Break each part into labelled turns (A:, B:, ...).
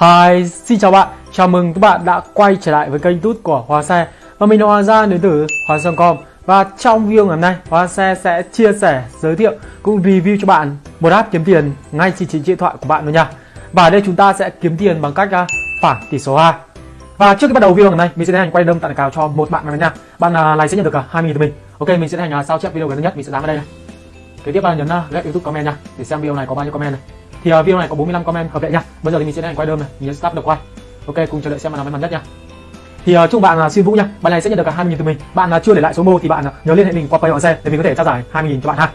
A: Hi, xin chào bạn, chào mừng các bạn đã quay trở lại với kênh tút của Hoa Xe Và mình là Hoàng Gia đến từ Hoàng Xe.com Và trong video ngày hôm nay, Hoa Xe sẽ chia sẻ, giới thiệu cũng review cho bạn một app kiếm tiền ngay trên chính điện thoại của bạn luôn nha. Và ở đây chúng ta sẽ kiếm tiền bằng cách à, phản tỷ số 2 Và trước khi bắt đầu video ngày hôm nay, mình sẽ tiến hành quay đâm tặng cào cho một bạn này nha. Bạn à, này sẽ nhận được uh, 20 000 từ mình. Ok, mình sẽ tiến hành à, sao chép video gần nhất, mình sẽ dán vào đây này. Kế tiếp bạn nhấn like YouTube comment nha. Để xem video này có bao nhiêu comment này thì uh, video này có 45 comment hợp lệ nha. Bây giờ thì mình sẽ hành quay đơn này. Mình sẽ start được quay. Ok cùng chờ đợi xem mà nào may mắn nhất nha. Thì uh, chúc bạn là uh, xin vũ nha. Bạn này sẽ nhận được cả 20 000 từ mình. Bạn uh, chưa để lại số mô thì bạn uh, nhớ liên hệ mình qua pay xe để mình có thể trao giải 20 000 cho bạn ha.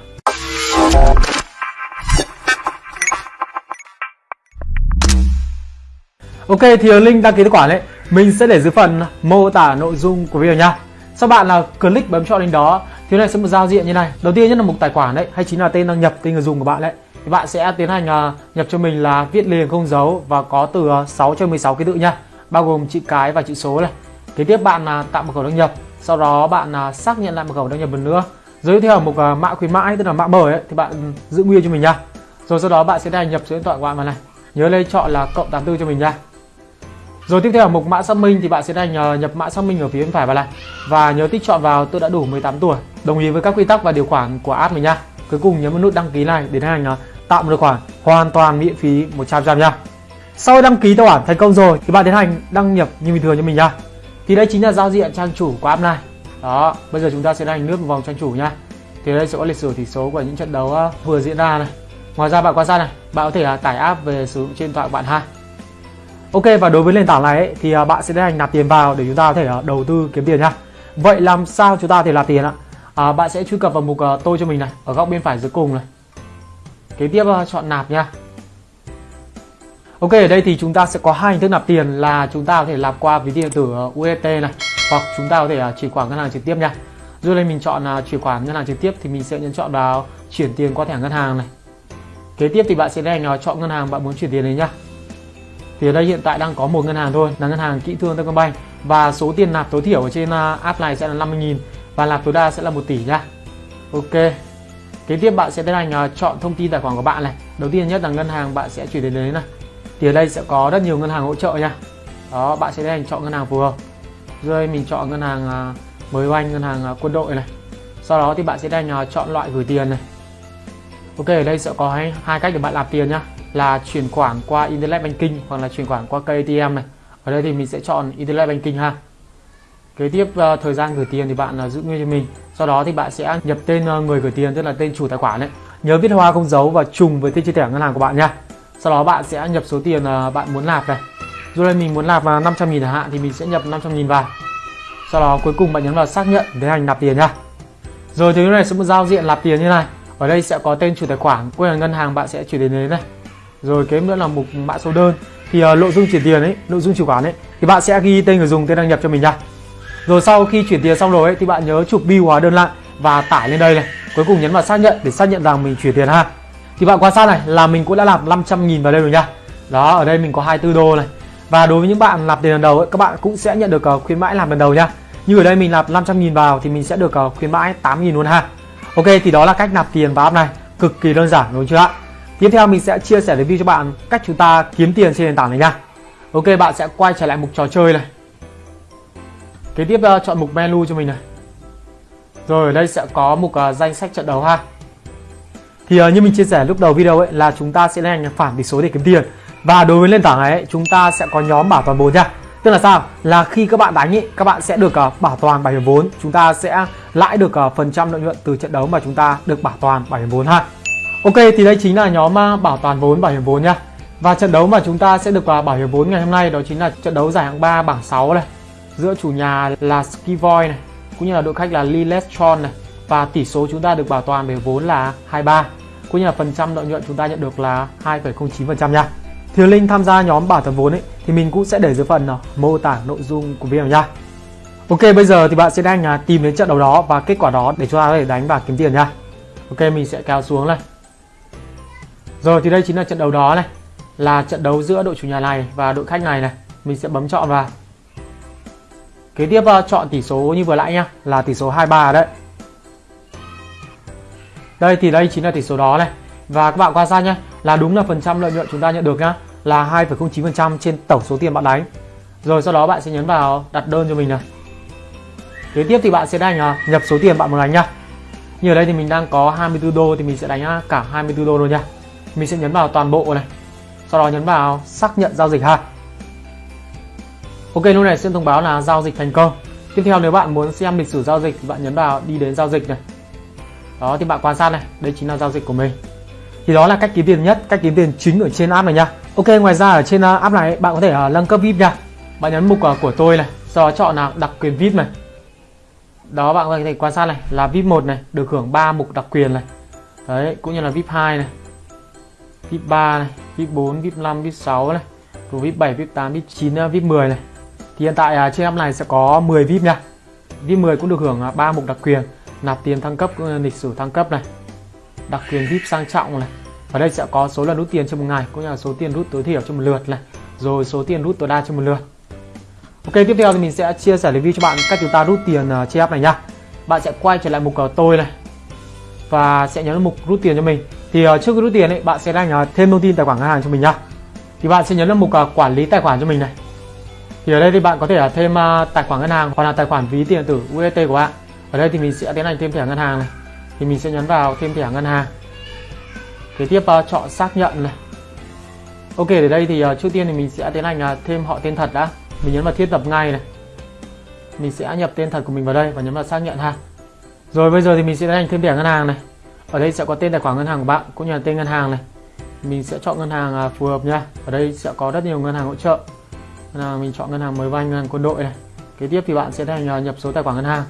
A: Ok thì uh, link đăng ký tài khoản đấy mình sẽ để dưới phần mô tả nội dung của video nha. Sau bạn là click bấm chọn link đó thì này sẽ một giao diện như này. Đầu tiên nhất là mục tài khoản đấy hay chính là tên đăng nhập tên người dùng của bạn đấy thì bạn sẽ tiến hành à, nhập cho mình là viết liền không dấu và có từ 6 cho 16 ký tự nha. Bao gồm chữ cái và chữ số này. Kế tiếp bạn à, tạo mật khẩu đăng nhập. Sau đó bạn à, xác nhận lại mật khẩu đăng nhập lần nữa. Dưới theo mục mã khuyến mãi tức là mã mời ấy, thì bạn giữ nguyên cho mình nha. Rồi sau đó bạn sẽ đăng nhập số điện thoại của bạn vào này. Nhớ lên chọn là cộng 84 cho mình nha. Rồi tiếp theo ở mục mã xác minh thì bạn sẽ đành nhập mã xác minh ở phía bên phải vào này. Và nhớ tích chọn vào tôi đã đủ 18 tuổi. Đồng ý với các quy tắc và điều khoản của app mình nha cuối cùng nhấn vào nút đăng ký này để tiến hành uh, tạo một tài khoản hoàn toàn miễn phí 100% nha sau đăng ký tài khoản thành công rồi thì bạn tiến hành đăng nhập như bình thường cho mình nha thì đây chính là giao diện trang chủ của app này. Đó bây giờ chúng ta sẽ hành nước một vòng trang chủ nha thì đây sẽ có lịch sử tỷ số của những trận đấu à, vừa diễn ra này. Ngoài ra bạn quan sát này bạn có thể là tải app về sử dụng trên điện thoại của bạn ha. Ok và đối với nền tảng này ấy, thì à, bạn sẽ tiến hành nạp tiền vào để chúng ta có thể đầu tư kiếm tiền nha vậy làm sao chúng ta có thể nạp tiền ạ? À, bạn sẽ truy cập vào mục uh, tôi cho mình này ở góc bên phải dưới cùng này. Kế tiếp uh, chọn nạp nha. Ok ở đây thì chúng ta sẽ có hai hình thức nạp tiền là chúng ta có thể nạp qua ví điện tử ờ, UET UST này hoặc chúng ta có thể uh, chuyển khoản ngân hàng trực tiếp nha. Rồi đây mình chọn uh, chuyển khoản ngân hàng trực tiếp thì mình sẽ nhấn chọn vào chuyển tiền qua thẻ ngân hàng này. Kế tiếp thì bạn sẽ hành uh, chọn ngân hàng bạn muốn chuyển tiền đến nhá thì ở đây hiện tại đang có một ngân hàng thôi là ngân hàng kỹ thương Techcombank và số tiền nạp tối thiểu ở trên app này sẽ là 50.000 và nạp tối đa sẽ là 1 tỷ nha. Ok. Kế tiếp bạn sẽ tiến hành à, chọn thông tin tài khoản của bạn này. Đầu tiên nhất là ngân hàng bạn sẽ chuyển đến đấy này. Thì ở đây sẽ có rất nhiều ngân hàng hỗ trợ nha. Đó bạn sẽ tiến hành chọn ngân hàng phù hợp. Rồi mình chọn ngân hàng à, mới oanh ngân hàng à, quân đội này. Sau đó thì bạn sẽ tiến hành chọn loại gửi tiền này. Ok ở đây sẽ có hai, hai cách để bạn nạp tiền nhá. Là chuyển khoản qua internet banking hoặc là chuyển khoản qua cây ATM này. Ở đây thì mình sẽ chọn internet banking ha kế tiếp uh, thời gian gửi tiền thì bạn uh, giữ nguyên cho mình. Sau đó thì bạn sẽ nhập tên uh, người gửi tiền tức là tên chủ tài khoản đấy nhớ viết hoa không dấu và trùng với tên chi thẻ ngân hàng của bạn nha. Sau đó bạn sẽ nhập số tiền uh, bạn muốn nạp này. Dù đây mình muốn nạp vào 500.000 chẳng hạn thì mình sẽ nhập 500.000 vào. Sau đó cuối cùng bạn nhấn vào xác nhận để hành nạp tiền nha. Rồi thì này sẽ một giao diện nạp tiền như này. Ở đây sẽ có tên chủ tài khoản quên là ngân hàng bạn sẽ chuyển đến đấy này. Rồi kế nữa là mục mã số đơn. Thì uh, nội dung chuyển tiền ấy nội dung chuyển khoản ấy thì bạn sẽ ghi tên người dùng tên đăng nhập cho mình nha rồi sau khi chuyển tiền xong rồi ấy, thì bạn nhớ chụp bill hóa đơn lại và tải lên đây này. Cuối cùng nhấn vào xác nhận để xác nhận rằng mình chuyển tiền ha. Thì bạn quan sát này là mình cũng đã nạp 500 nghìn vào đây rồi nha. Đó ở đây mình có 24 đô này. Và đối với những bạn nạp tiền lần đầu ấy, các bạn cũng sẽ nhận được uh, khuyến mãi làm lần đầu nha. Như ở đây mình nạp 500 nghìn vào thì mình sẽ được uh, khuyến mãi 8 nghìn luôn ha. Ok thì đó là cách nạp tiền vào app này. Cực kỳ đơn giản đúng chưa ạ? Tiếp theo mình sẽ chia sẻ review cho bạn cách chúng ta kiếm tiền trên nền tảng này nha. Ok bạn sẽ quay trở lại mục trò chơi này. Kế tiếp uh, chọn mục menu cho mình này. Rồi ở đây sẽ có mục uh, danh sách trận đấu ha. Thì uh, như mình chia sẻ lúc đầu video ấy là chúng ta sẽ lên phản tỷ số để kiếm tiền. Và đối với nền tảng này ấy, chúng ta sẽ có nhóm bảo toàn vốn nha. Tức là sao? Là khi các bạn đánh ý, các bạn sẽ được uh, bảo toàn bảo hiểm vốn. Chúng ta sẽ lãi được uh, phần trăm lợi nhuận từ trận đấu mà chúng ta được bảo toàn bảo hiểm vốn ha. Ok thì đây chính là nhóm bảo toàn vốn bảo hiểm vốn nha. Và trận đấu mà chúng ta sẽ được vào bảo hiểm vốn ngày hôm nay đó chính là trận đấu giải hạng 3 bảng 6 này giữa chủ nhà là Skivoy này cũng như là đội khách là Lillestron này và tỷ số chúng ta được bảo toàn về vốn là 23 cũng như là phần trăm lợi nhuận chúng ta nhận được là 2,09% nha. Thì link tham gia nhóm bảo toàn vốn ấy thì mình cũng sẽ để dưới phần uh, mô tả nội dung của video nha. Ok bây giờ thì bạn sẽ đang uh, tìm đến trận đấu đó và kết quả đó để chúng ta có thể đánh và kiếm tiền nha. Ok mình sẽ kéo xuống này. Rồi thì đây chính là trận đấu đó này là trận đấu giữa đội chủ nhà này và đội khách này này. Mình sẽ bấm chọn vào Kế tiếp ờ, chọn tỷ số như vừa nãy nhá là tỷ số 23 đấy. Đây thì đây chính là tỷ số đó này. Và các bạn quan sát nhé là đúng là phần trăm lợi nhuận chúng ta nhận được nhá là 2,09% trên tổng số tiền bạn đánh. Rồi sau đó bạn sẽ nhấn vào đặt đơn cho mình này. Kế tiếp thì bạn sẽ đánh ờ, nhập số tiền bạn muốn đánh nhá. Như ở đây thì mình đang có 24 đô thì mình sẽ đánh ờ, cả 24 đô luôn nha mình sẽ nhấn vào toàn bộ này sau đó nhấn vào xác nhận giao dịch ha ok, lúc này sẽ thông báo là giao dịch thành công. Tiếp theo nếu bạn muốn xem lịch sử giao dịch thì bạn nhấn vào đi đến giao dịch này. Đó, thì bạn quan sát này, đây chính là giao dịch của mình. Thì đó là cách kiếm tiền nhất, cách kiếm tiền chính ở trên app này nha. Ok, ngoài ra ở trên uh, app này, bạn có thể uh, nâng cấp vip nha. Bạn nhấn mục uh, của tôi này, sau đó chọn là đặc quyền vip này. Đó, bạn có thể quan sát này, là vip 1 này, được hưởng 3 mục đặc quyền này. Đấy, cũng như là vip 2 này, vip 3 này, vip 4 vip 5 vip 6 này vip 7 vip 8 vip 9 vip 10 này thì hiện tại à, trên app này sẽ có 10 vip nha. Vip 10 cũng được hưởng à, 3 mục đặc quyền. Nạp tiền thăng cấp ừ, lịch sử thăng cấp này. Đặc quyền vip sang trọng này. Ở đây sẽ có số lần rút tiền trong một ngày, cũng như là số tiền rút tối thiểu trong một lượt này. Rồi số tiền rút tối đa trong một lượt. Ok, tiếp theo thì mình sẽ chia sẻ review cho bạn cách chúng ta rút tiền à, trên app này nhá bạn sẽ quay trở lại mục tôi này. Và sẽ nhấn mục rút tiền cho mình. Thì trước khi rút tiền ấy, bạn sẽ đăng thêm thông tin tài khoản ngân hàng cho mình nhá thì bạn sẽ nhấn vào mục quản lý tài khoản cho mình này thì ở đây thì bạn có thể là thêm uh, tài khoản ngân hàng hoặc là tài khoản ví tiền tử UET của bạn. Ở đây thì mình sẽ tiến hành thêm thẻ ngân hàng này. Thì mình sẽ nhấn vào thêm thẻ ngân hàng. Kế tiếp uh, chọn xác nhận này. Ok ở đây thì uh, trước tiên thì mình sẽ tiến hành uh, thêm họ tên thật đã. Mình nhấn vào thiết lập ngay này. Mình sẽ nhập tên thật của mình vào đây và nhấn vào xác nhận ha. Rồi bây giờ thì mình sẽ tiến hành thêm thẻ ngân hàng này. Ở đây sẽ có tên tài khoản ngân hàng của bạn cũng như là tên ngân hàng này. Mình sẽ chọn ngân hàng phù hợp nha. Ở đây sẽ có rất nhiều ngân hàng hỗ trợ là mình chọn ngân hàng mới vay ngân hàng quân đội này. Kế tiếp thì bạn sẽ tiến hành à, nhập số tài khoản ngân hàng.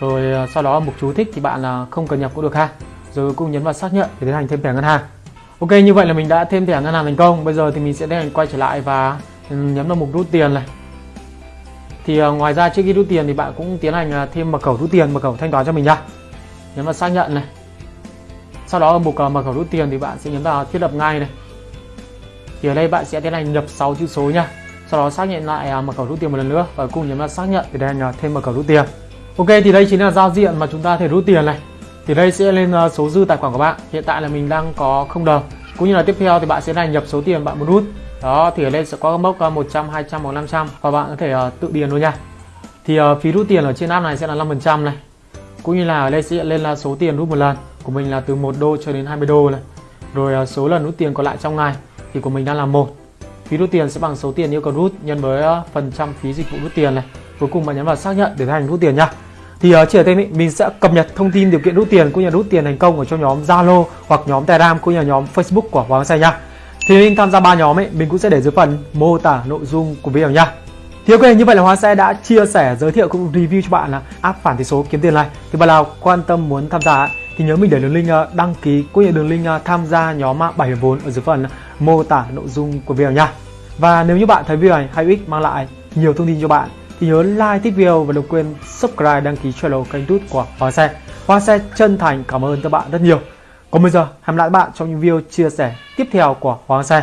A: Rồi à, sau đó mục chú thích thì bạn là không cần nhập cũng được ha. Rồi cũng nhấn vào xác nhận để tiến hành thêm thẻ ngân hàng. Ok, như vậy là mình đã thêm thẻ ngân hàng thành công. Bây giờ thì mình sẽ tiến hành quay trở lại và ừ, nhấn vào mục rút tiền này. Thì à, ngoài ra trước khi rút tiền thì bạn cũng tiến hành thêm mật khẩu rút tiền, mật khẩu thanh toán cho mình nha nhấn vào xác nhận này. Sau đó ở mục mật khẩu rút tiền thì bạn sẽ nhấn vào thiết lập ngay này. Thì ở đây bạn sẽ tiến hành nhập 6 chữ số nha sau đó xác nhận lại à, mật khẩu rút tiền một lần nữa và cùng nhấn vào xác nhận thì đây là thêm mật khẩu rút tiền. Ok thì đây chính là giao diện mà chúng ta thể rút tiền này. Thì đây sẽ lên ờ, số dư tài khoản của bạn. Hiện tại là mình đang có không đồng. Cũng như là tiếp theo thì bạn sẽ là nhập số tiền bạn muốn rút. Đó thì ở đây sẽ có mốc ờ, 100 200 hoặc 500 và bạn có thể uh, tự điền luôn nha. Thì uh, phí rút tiền ở trên app này sẽ là 5% này. Cũng như là ở đây sẽ lên là số tiền rút một lần. Của mình là từ 1 đô cho đến 20 đô này. Rồi uh, số lần rút tiền còn lại trong ngày thì của mình đang là một phí rút tiền sẽ bằng số tiền yêu cầu rút nhân với ờ, phần trăm phí dịch vụ rút tiền này. Cuối cùng bạn nhấn vào xác nhận để thành rút tiền nha thì ở chỉ ở tên mình sẽ cập nhật thông tin điều kiện rút tiền cũng như rút tiền thành công ở trong nhóm Zalo hoặc nhóm Telegram cũng như nhóm Facebook của Hoàng Xe nha thì mình tham gia ba nhóm ấy, mình cũng sẽ để dưới phần mô tả nội dung của video nha thì ok, như vậy là Hoa Xe đã chia sẻ, giới thiệu cũng review cho bạn là app phản tỷ số kiếm tiền này. Thì bạn nào quan tâm muốn tham gia thì nhớ mình để đường link ờ, đăng ký cũng như đường link ờ, tham gia nhóm ờ, bảo hiểm vốn ở dưới phần mô tả nội dung của video nha. Và nếu như bạn thấy video này hay ích, mang lại nhiều thông tin cho bạn, thì nhớ like thích video và đừng quên subscribe, đăng ký channel kênh tút của Hoa Xe Hoa Xe chân thành cảm ơn các bạn rất nhiều. Còn bây giờ, hẹn lại các bạn trong những video chia sẻ tiếp theo của Hoàng Xe